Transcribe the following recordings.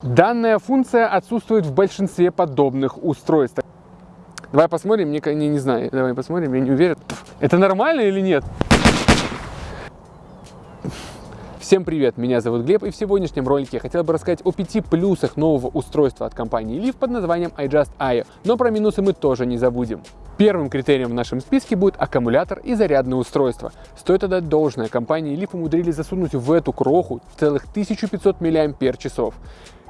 Данная функция отсутствует в большинстве подобных устройств. Давай посмотрим, мне не, не знаю, давай посмотрим, я не уверен. Это нормально или нет? Всем привет, меня зовут Глеб, и в сегодняшнем ролике я хотел бы рассказать о пяти плюсах нового устройства от компании Leaf под названием iJustIO, но про минусы мы тоже не забудем. Первым критерием в нашем списке будет аккумулятор и зарядное устройство. Стоит отдать должное, компании Leaf умудрились засунуть в эту кроху целых 1500 мАч.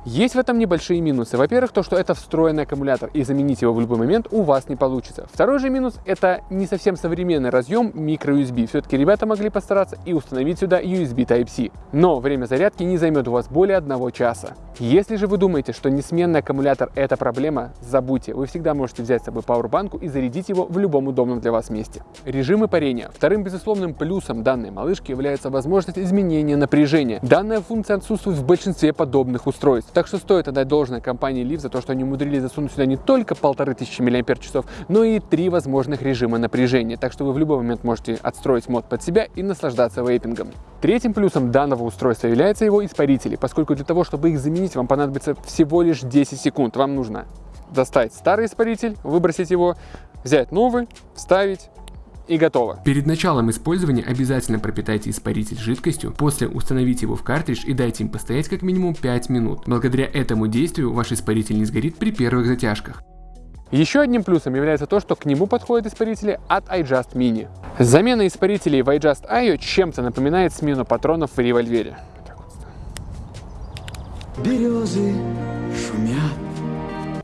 Есть в этом небольшие минусы. Во-первых, то, что это встроенный аккумулятор, и заменить его в любой момент у вас не получится. Второй же минус – это не совсем современный разъем microUSB. Все-таки ребята могли постараться и установить сюда USB Type-C. Но время зарядки не займет у вас более одного часа. Если же вы думаете, что несменный аккумулятор – это проблема, забудьте. Вы всегда можете взять с собой пауэрбанку и зарядить его в любом удобном для вас месте. Режимы парения. Вторым безусловным плюсом данной малышки является возможность изменения напряжения. Данная функция отсутствует в большинстве подобных устройств. Так что стоит отдать должное компании Leaf за то, что они умудрились засунуть сюда не только 1500 мАч, но и три возможных режима напряжения. Так что вы в любой момент можете отстроить мод под себя и наслаждаться вейпингом. Третьим плюсом данного устройства является его испарители, поскольку для того, чтобы их заменить, вам понадобится всего лишь 10 секунд. Вам нужно достать старый испаритель, выбросить его, взять новый, вставить, и готово. Перед началом использования обязательно пропитайте испаритель жидкостью, после установите его в картридж и дайте им постоять как минимум 5 минут. Благодаря этому действию ваш испаритель не сгорит при первых затяжках. Еще одним плюсом является то, что к нему подходят испарители от iJust Mini. Замена испарителей в iJust IO чем-то напоминает смену патронов в револьвере. Березы шумят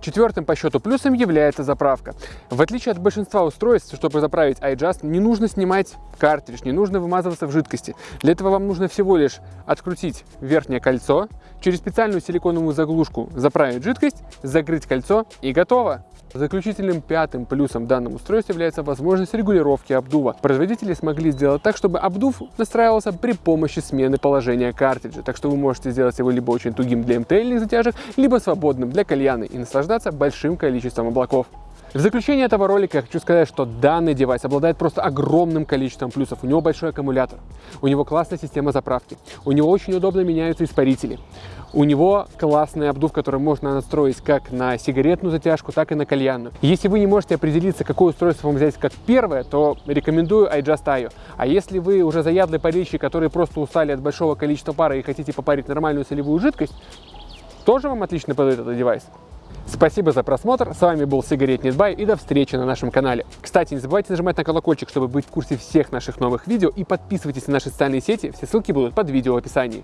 Четвертым по счету плюсом является заправка. В отличие от большинства устройств, чтобы заправить iJust, не нужно снимать картридж, не нужно вымазываться в жидкости. Для этого вам нужно всего лишь открутить верхнее кольцо, через специальную силиконовую заглушку заправить жидкость, закрыть кольцо и готово. Заключительным пятым плюсом данного устройства является возможность регулировки обдува. Производители смогли сделать так, чтобы обдув настраивался при помощи смены положения картриджа, так что вы можете сделать его либо очень тугим для МТЛ затяжек, либо свободным для кальяны и наслаждаться большим количеством облаков. В заключение этого ролика я хочу сказать, что данный девайс обладает просто огромным количеством плюсов. У него большой аккумулятор, у него классная система заправки, у него очень удобно меняются испарители, у него классный обдув, который можно настроить как на сигаретную затяжку, так и на кальянную. Если вы не можете определиться, какое устройство вам взять как первое, то рекомендую iJustIO. А если вы уже заядлый парильщик, который просто устали от большого количества пара и хотите попарить нормальную солевую жидкость, тоже вам отлично подойдет этот девайс. Спасибо за просмотр, с вами был Сигарет Нетбай и до встречи на нашем канале. Кстати, не забывайте нажимать на колокольчик, чтобы быть в курсе всех наших новых видео и подписывайтесь на наши социальные сети, все ссылки будут под видео в описании.